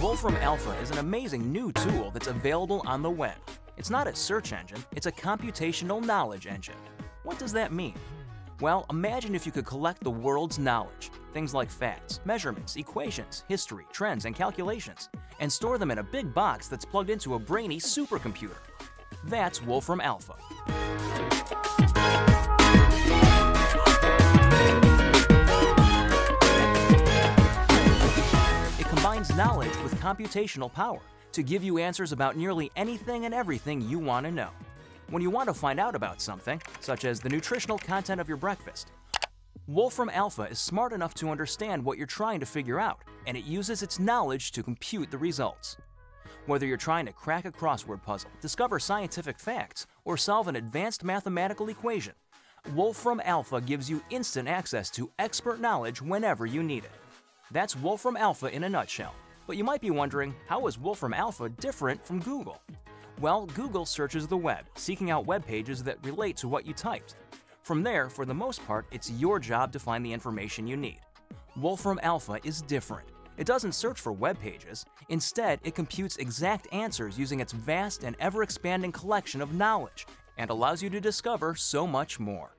Wolfram Alpha is an amazing new tool that's available on the web. It's not a search engine, it's a computational knowledge engine. What does that mean? Well, imagine if you could collect the world's knowledge, things like facts, measurements, equations, history, trends, and calculations, and store them in a big box that's plugged into a brainy supercomputer. That's Wolfram Alpha. It combines knowledge with computational power to give you answers about nearly anything and everything you want to know. When you want to find out about something, such as the nutritional content of your breakfast, Wolfram Alpha is smart enough to understand what you're trying to figure out, and it uses its knowledge to compute the results. Whether you're trying to crack a crossword puzzle, discover scientific facts, or solve an advanced mathematical equation, Wolfram Alpha gives you instant access to expert knowledge whenever you need it. That's Wolfram Alpha in a nutshell. But you might be wondering, how is Wolfram Alpha different from Google? Well, Google searches the web, seeking out web pages that relate to what you typed. From there, for the most part, it's your job to find the information you need. Wolfram Alpha is different. It doesn't search for web pages. Instead, it computes exact answers using its vast and ever-expanding collection of knowledge and allows you to discover so much more.